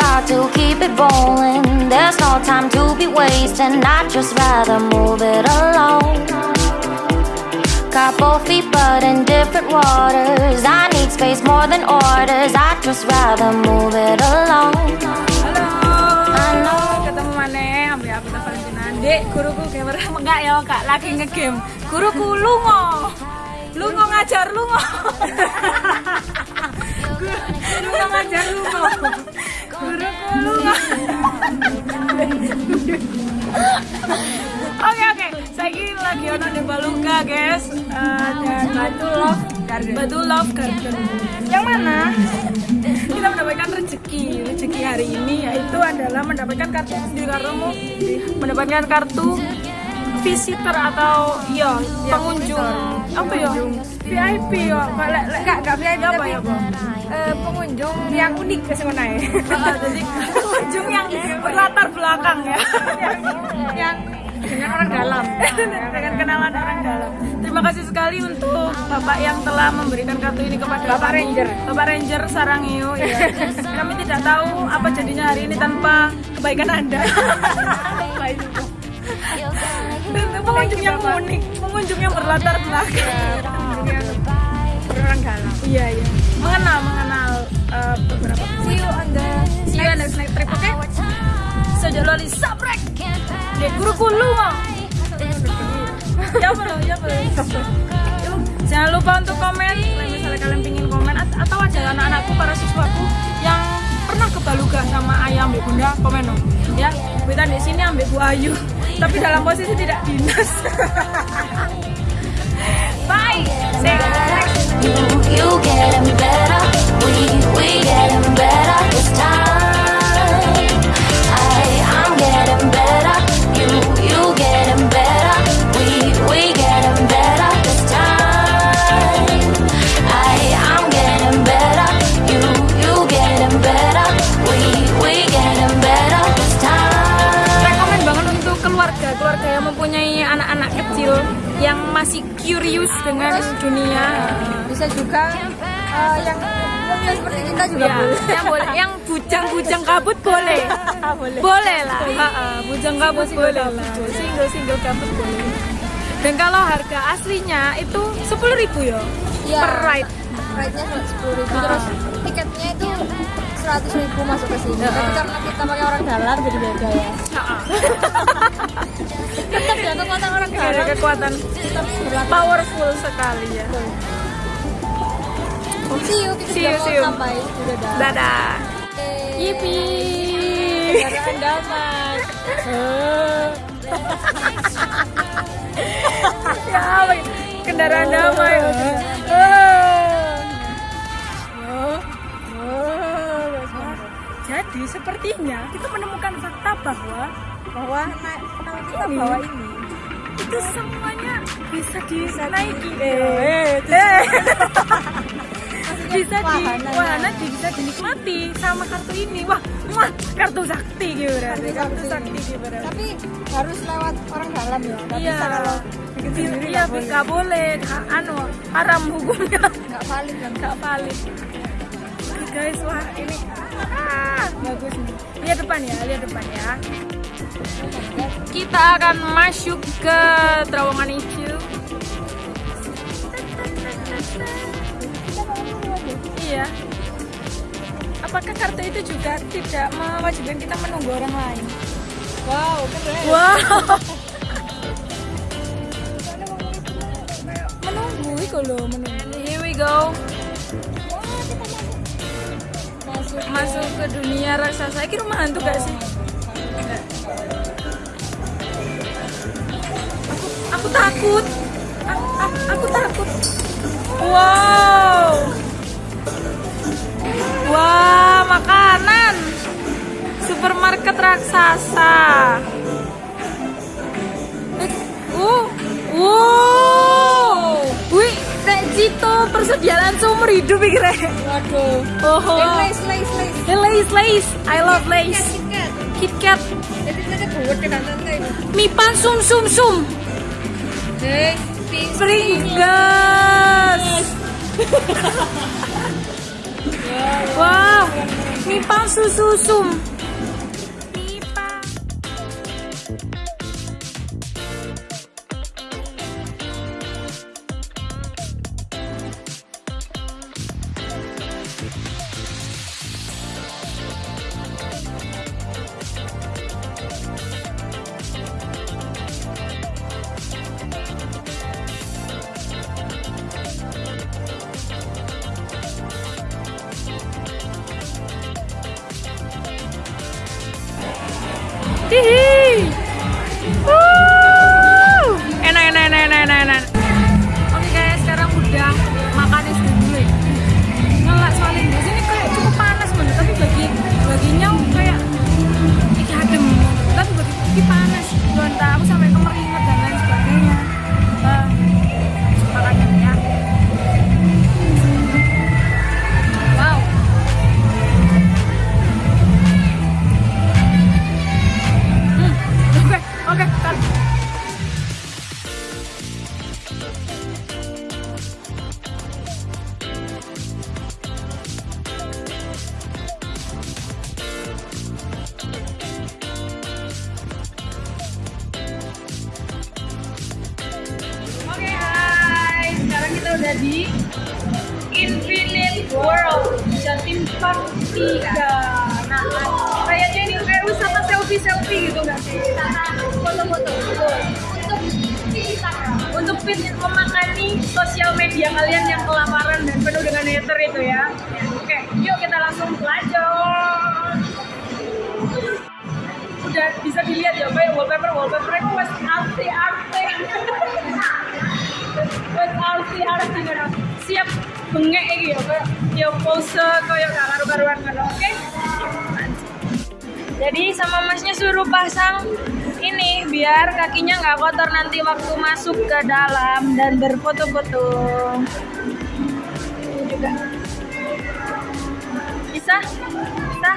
got to keep it rolling. There's no time to be wasting. I'd just rather move it along. Feet but in different waters. I need space more than orders. I'd just rather move it along. Halo. Ketemu mana? Ambil aku. Dek, guruku gamer enggak ya, Kak. Lagi ngegame. Guruku lungo. Lungo ngajar lungo. Lungo ngajar lungo. Guruku. Oke oke, saya lagi ono di Baluka guys Eh, dan Batu Love Garden. Batu Love Garden. Yang mana kita mendapatkan rezeki rezeki hari ini yaitu adalah mendapatkan kartu di kartumu mendapatkan kartu visitor atau ya pengunjung apa ya VIP ya kalau Enggak, enggak VIP apa ya Bang? eh, pengunjung yang unik ke sana ya. Ah, jadi pengunjung yang berlatar belakang ya yang, yang dengan orang dalam. dengan kenalan orang dalam. Terima kasih sekali untuk Bapak yang telah memberikan kartu ini kepada Bapak kami. Ranger. Bapak Ranger Sarangio ya. kami tidak tahu apa jadinya hari ini tanpa kebaikan Anda. Dan pengunjung yang unik, pengunjung yang berlatar belakang. Dalam. Iya iya. Mengenal mengenal eh, beberapa. See you on the See you on the next trip, oke? Sejak loli sabrek. Di guruku lungo. ya boleh, ya. Yuk, Jangan lupa untuk komen kalau misalnya kalian pingin komen at- atau ada anak-anakku para siswaku yang pernah ke Baluga sama ayah ambil bunda komen dong ya kita di sini ambil Bu Ayu tapi dalam posisi tidak dinas bye see untuk keluarga keluarga yang mempunyai anak-anak kecil yang masih curious dengan dunia. Bisa juga eh, yang seperti kita juga ya, boleh. yang boleh yang bujang-bujang kabut boleh. Boleh, lah. Ha, ha, bujang kabut boleh lah. single single kabut boleh. Dan kalau harga aslinya itu sepuluh ribu ya. Iya. per ride. Ride-nya sepuluh ribu. Ah. terus tiketnya itu seratus ribu masuk ke sini. Ya, Tapi karena kita pakai orang dalam jadi beda ya. Tetap ya kekuatan orang ada dalam. kekuatan Tetap berlaku. powerful sekali ya See you, kita See you, see you. sampai. Sudah dah. dadah yipi Kendaraan damai. ya kendaraan damai sepertinya kita menemukan fakta bahwa bahwa naik kita Ini. bawa ini. itu semuanya bisa dinaiki. Eh, eh. bisa di wahana. di- bisa dinikmati sama kartu ini. Wah wah kartu sakti gitu berarti kartu sakti gitu tapi harus lewat orang dalam ya. Nggak iya. kalau iya nggak boleh. nggak anu haram hukumnya. Nggak valid kan? Nggak valid. Guys. Wah ini ah, bagus nih. Lihat depan ya lihat depan ya. Kita akan masuk ke terowongan hijau. Iya. Apakah kartu itu juga tidak mewajibkan kita menunggu orang lain? Wow keren. Wow. Menunggu itu loh menunggu. Here we go masuk ke dunia raksasa ini rumah hantu gak sih. Aku, aku takut. Aku, aku, aku takut. Wow. Wah makanan. Supermarket raksasa. Eh, uh wow. Wih Cito persediaan seumur hidup pikirnya waduh. Oh, lace I love Lace. Kikat. Kit Kat, Mipan Sum Sum Sum. Pringles. wow, mie palsu susum mie Hee hee! Udah di Infinite World Jatim Park 3. Nah, kayaknya ini kayak wisata selfie-selfie gitu nggak sih? Foto-foto. Untuk fit memakani sosial media kalian yang kelaparan dan penuh dengan hater itu ya. Oke, yuk kita langsung pelajur. Bengek iki ya kayak ya pose kayak gak karu-karuan ngono. Oke. Jadi sama masnya suruh pasang ini biar kakinya nggak kotor nanti waktu masuk ke dalam dan berfoto-foto. Ini juga. Bisa? Bisa?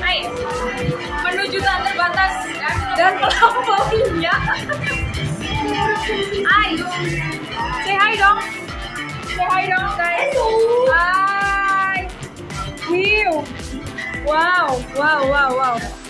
Ayo. Menuju tak terbatas dan melampauinya. Hai. Say hi dong. Say hi guys. Hai. Wow. Wow, wow, wow, wow.